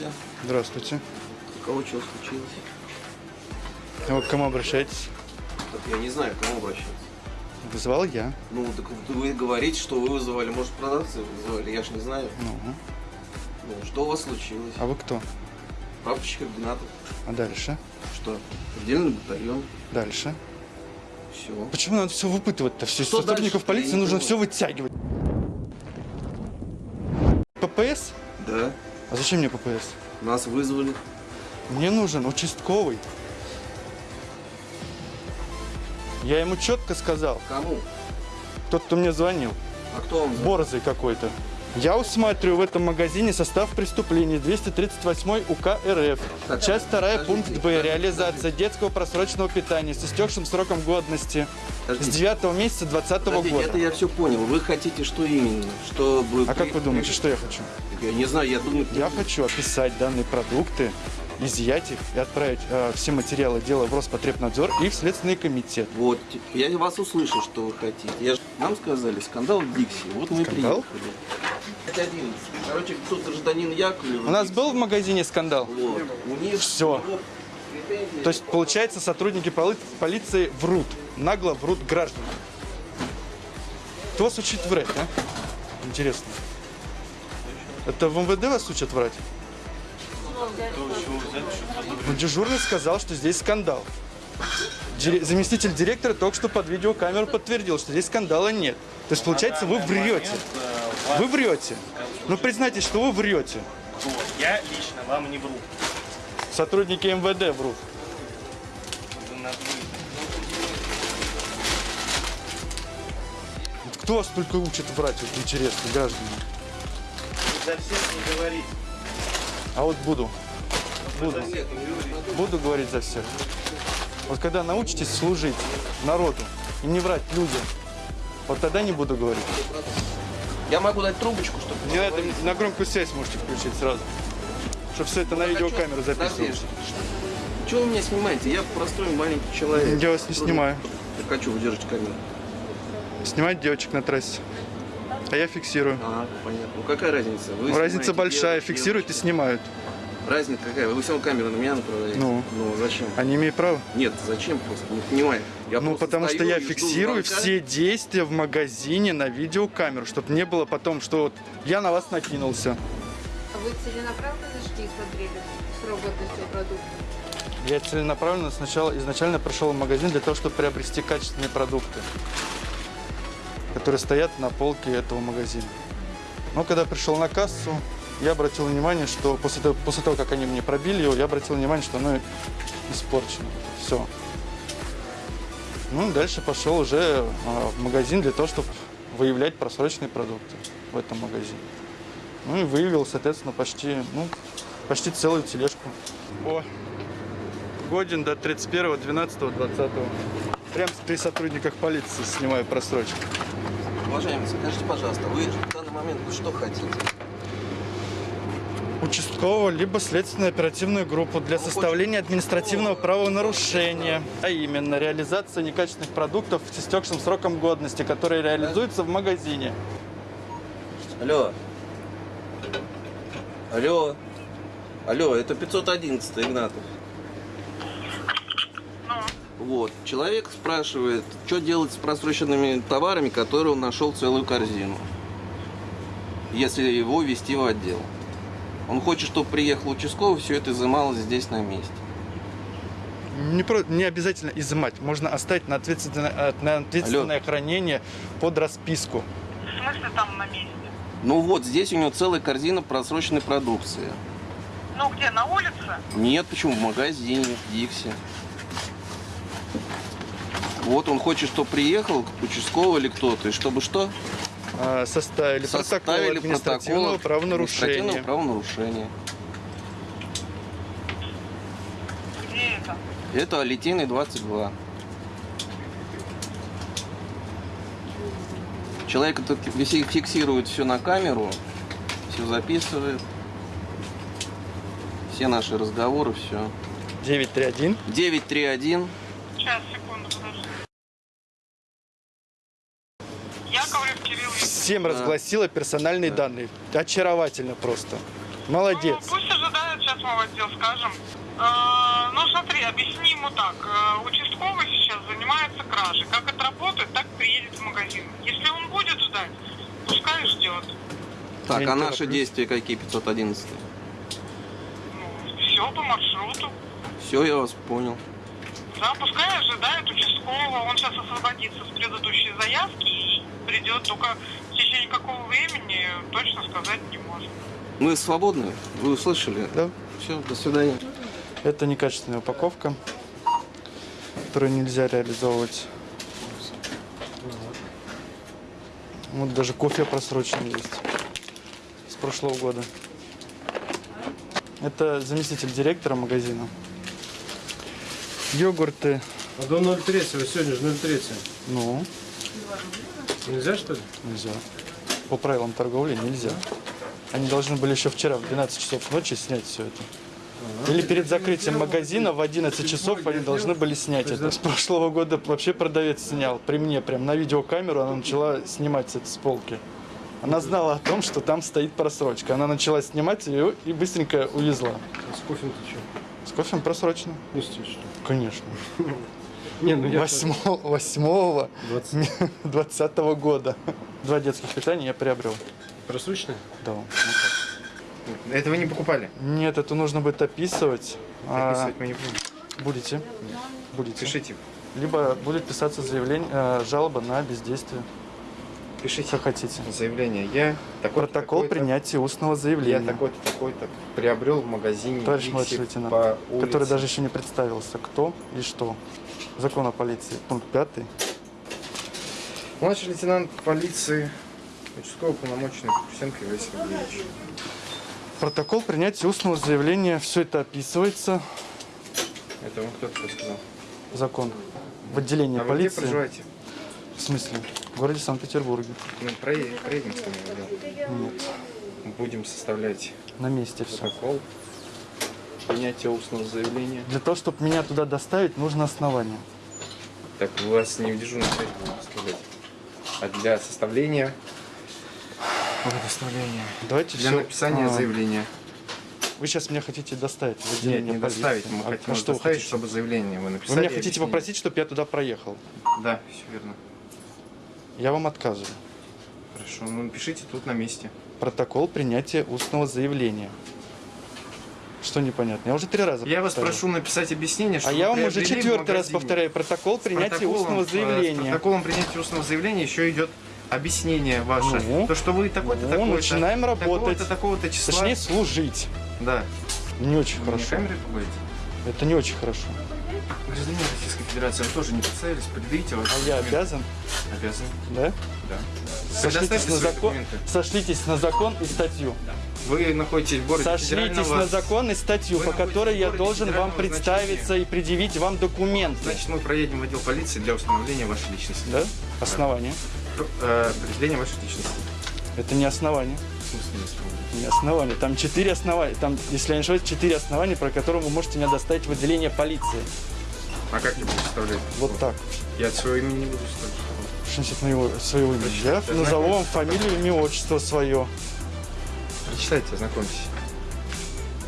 Здравствуйте. Здравствуйте. У кого что случилось? А Вы к кому обращаетесь? Так я не знаю, к кому обращаться. Вызывал я. Ну, так вы говорите, что вы вызывали. Может, продавцы вызывали, я ж не знаю. Ну, Ну, что у вас случилось? а вы кто? Прапорщик Игнатов. А дальше? Что? Отдельный батальон. Дальше? Все. Почему надо все выпытывать-то? Все Что сотрудников дальше-то? полиции нужно все вытягивать. ППС? Да. А зачем мне ППС? Нас вызвали. Мне нужен участковый. Я ему четко сказал, Кому? тот, кто мне звонил, А кто звонил? борзый какой-то. Я усматриваю в этом магазине состав преступлений 238 УК РФ. Часть 2, подождите, пункт Б. Реализация детского просроченного питания с истекшим сроком годности с Подождите. 9 месяца 2020 Подождите, года. это я все понял. Вы хотите что именно? Чтобы... А как вы думаете, что я хочу? Я не знаю, я думаю... Я хочу описать данные продукты, изъять их и отправить э, все материалы дела в Роспотребнадзор и в Следственный комитет. Вот, я вас услышал, что вы хотите. Я Нам сказали, скандал в Дикси. Вот мы Скандал? приехали. Это 11. Короче, тут гражданин Яковлев. У нас был в магазине скандал? Вот. У них претензии. То есть, получается, сотрудники поли- полиции врут, нагло врут гражданам. Кто вас учит врать, а? Интересно. Это в МВД вас учат врать? Ну, дежурный сказал, что здесь скандал. Заместитель директора только что под видеокамеру подтвердил, что здесь скандала нет. То есть, получается, вы врете. Вы врете. Ну, признайтесь, что вы врете. Я лично вам не вру. Сотрудники МВД врут. Кто вас только учит врать, вот интересно, граждане? За всех не говорите. А вот буду. Буду. Буду говорить за всех. Вот когда научитесь служить народу и не врать людям, вот тогда не буду говорить. Я могу дать трубочку, чтобы... Не надо, на громкую связь можете включить сразу. Чтобы все это на видеокамеру записывалось. Чего вы меня снимаете? Я простой маленький человек. Я вас не снимаю. Я хочу выдержать камеру. Снимать девочек на трассе. А я фиксирую. А, понятно. Ну какая разница? Вы Разница большая. девочек, Фиксируют и девочек. снимают. Разница какая? Вы все камеру на меня направляете? Ну. Ну, зачем? Они имеют право. Нет, зачем просто? Не понимаю. Я Ну, потому что я фиксирую звонка. все действия в магазине на видеокамеру, чтобы не было потом, что вот я на вас накинулся. А Вы целенаправленно шли и смотрели срок годности продукта? Я целенаправленно сначала изначально пришел в магазин для того, чтобы приобрести качественные продукты, которые стоят на полке этого магазина. Но когда пришел на кассу, я обратил внимание, что после того, после того, как они мне пробили его, я обратил внимание, что оно испорчено. Все. Ну, дальше пошел уже а, в магазин для того, чтобы выявлять просроченные продукты в этом магазине. Ну и выявил, соответственно, почти, ну, почти целую тележку. О, годен до 31, 12, 20. Прям при сотрудниках полиции снимаю просрочку. Уважаемый, скажите, пожалуйста, вы в данный момент что хотите? Участкового либо следственную оперативную группу для составления административного правонарушения, а именно реализация некачественных продуктов с истекшим сроком годности, которые реализуются в магазине. Алло. Алло. Алло, это 511 Игнатов. Вот. Человек спрашивает, что делать с просроченными товарами, которые он нашел целую корзину. Если его вести в отдел. Он хочет, чтобы приехал участковый, все это изымалось здесь на месте. Не, про- не обязательно изымать, можно оставить на ответственное, э, на ответственное хранение под расписку. В смысле там на месте? Ну вот, здесь у него целая корзина просроченной продукции. Ну где, на улице? Нет, почему? В магазине, в Дикси. Вот он хочет, чтобы приехал участковый или кто-то, и чтобы что? А, Составили, протокол Составили административного протокол правонарушения. административного правонарушения. Где это? Это Литейный 22. Человек фиксирует все на камеру, все записывает. Все наши разговоры, все. 931. 931 Сейчас, секунду, подожди. Яковлев Кирилл Викторович. Всем разгласила персональные данные. Очаровательно просто. Молодец. Ну, пусть ожидает сейчас мы в отдел скажем. Э, ну, смотри, объясни ему так. Э, Участковый сейчас занимается кражей. Как отработает, так приедет в магазин. Если он будет ждать, пускай ждет. Так, а наши действия какие 511? Ну, все по маршруту. Все, я вас понял. Да, пускай ожидает участкового. Он сейчас освободится с предыдущей заявки и придет. Только течение какого времени точно сказать не может. Мы свободны? Вы услышали? Да. Все, до свидания. Это некачественная упаковка, которую нельзя реализовывать. Вот даже кофе просроченный есть с прошлого года. Это заместитель директора магазина. Йогурты, А до 0,3, сегодня же 0,3. ну, Нельзя, что ли? нельзя. По правилам торговли нельзя. Они должны были еще вчера в 12 часов ночи снять все это. Или перед закрытием магазина в 11 часов они должны были снять это. С прошлого года вообще продавец снял при мне, прям на видеокамеру она начала снимать это с полки. Она знала о том, что там стоит просрочка. Она начала снимать ее и быстренько увезла. А с кофе ты что? С кофем просрочено? Что ли? Конечно. Не, ну я... 8, 8 20. 20 года. Два детских питания я приобрел. Просроченный? Да. вот так. Это вы не покупали? Нет, это нужно будет описывать. А, Записывать мы не будем. будете. Будете. Пишите. Либо будет писаться заявление, э, жалоба на бездействие. Пишите Как хотите. заявление. Я такой Протокол принятия устного заявления. Я такой-то, такой-то приобрел в магазине Товарищ младший лейтенант, по улице. который даже еще не представился, кто и что. Закон о полиции, пункт 5. Младший лейтенант полиции участковый полномоченный Кусенко Иван Сергеевич. Протокол принятия устного заявления, все это описывается, Это вам кто-то сказал. закон. В отделении А вы где полиции. проживаете? В смысле? В городе Санкт-Петербурге. Ну, проедем, проедем с вами отдел. Нет. Будем составлять На месте все. протокол принятия устного заявления. Для того, чтобы меня туда доставить, нужно основание. Так, у вас не в дежурном связи будем составлять. А для составления... Предоставления. Давайте Для всё, написания а, заявления. Вы сейчас меня хотите доставить Нет, не полиции. доставить. Мы А хотим вас что доставить, чтобы заявление вы написали. Вы меня хотите объяснили. попросить, чтобы я туда проехал? Да, все верно. Я вам отказываю. Хорошо, ну напишите тут на месте. Протокол принятия устного заявления. Что непонятно? Я уже три раза Я вас повторил. прошу написать объяснение, что А я вам уже четвертый раз повторяю. Протокол С принятия устного э, С заявления. протоколом принятия устного заявления еще идет объяснение ваше. Ну? то, что вы такой-то, Ну, такой-то, начинаем работать. такого-то, такого-то числа. Точнее, служить. Да. Не очень Вы хорошо. камере пугаете? Это не очень хорошо. Гражданин Российской Федерации, вы тоже не представились, предъявите ваши А я документы. обязан, Обязан, да? да. Сошлитесь на закон, документы. сошлитесь на закон и статью. Вы находитесь в городе Сошлитесь на закон и статью, Вы по которой я должен вам представиться значения. и предъявить вам документы. Значит, мы проедем в отдел полиции для установления вашей личности. Да? Основание. Э, Определение вашей личности. Это не основание. В смысле, не установление? Не основание. Там четыре основания. Там, если я не ошибаюсь, четыре основания, про которые вы можете меня доставить в отделение полиции. А как я буду составлять? Вот так. Я от своего имени не буду ставить. Что значит моего, своего имени? Я назову вам фамилию, имя, отчество свое. Прочитайте, ознакомьтесь.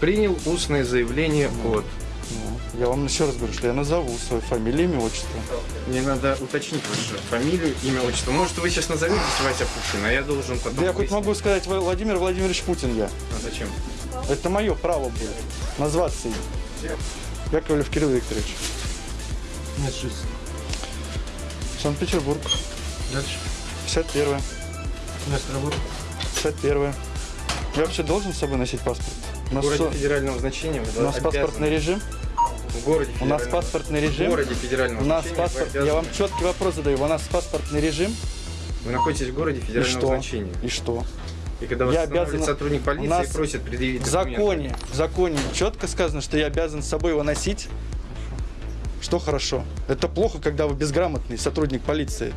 Принял устное заявление от. Ну, я вам еще раз говорю, что я назову свою фамилию, имя, отчество. Мне надо уточнить вашу фамилию, имя, отчество. Может, вы сейчас назоветесь Вася Пушкин, а я должен потом Да я хоть могу сказать Владимир Владимирович Путин я. А зачем? Это мое право будет. Назваться им. Яковлев Кирилл Викторович. Нет, жизнь. Санкт-Петербург. Дальше. 51 Место работы. 51 Я вообще должен с собой носить паспорт? У В нас, городе что? федерального значения У нас обязаны- паспортный режим? В городе У нас паспортный В режим? городе федерального У нас значения паспорт. Я вам четкий вопрос задаю. У нас паспортный режим? Вы находитесь в городе И федерального что? значения. И что? И когда вас Я обязан- сотрудник полиции У нас и просит предъявить В документы. законе, в законе четко сказано, что я обязан с собой его носить. Что хорошо. Это плохо, когда вы безграмотный сотрудник полиции.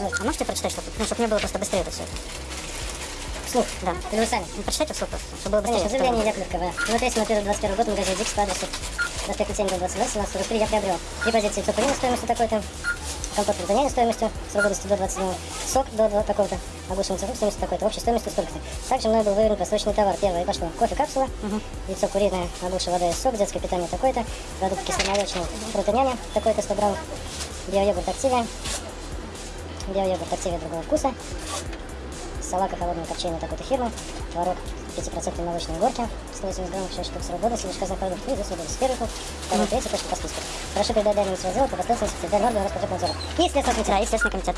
Позвольте, а можете прочитать, чтобы, ну, чтобы мне было просто быстрее это все? Вслух, да. Или вы сами? Ну, прочитайте вслух просто, чтобы было быстрее. Конечно, заявление Яковлев КВ. Ну, 31 год, магазин Дикс по адресу проспект 7 22 17 43 я приобрел. Три позиции цукрина стоимостью такой-то, компот фрутоняня стоимостью срок годности до 27 сок до, до такого-то, огурчный цукор стоимостью такой-то, общей стоимостью столько-то. Также мной был выверен просроченный товар. Первое пошло кофе капсула, яйцо куриное, огурчая вода и сок, детское питание такое-то, продукт кисломолочный, фрутоняня такой-то 100 грамм, биойогурт активия, биойогурт активия другого вкуса, салака холодного копчения такой-то фирмы, творог 5% молочной горки, 180 граммов, 6 штук срок годности, лишь продукт, и здесь первый пункт, второй, третий, точка по списку. Прошу передать данные своего по последовательности в Дальнорду Роспотребнадзора. И Следственный комитет. И Следственный комитет.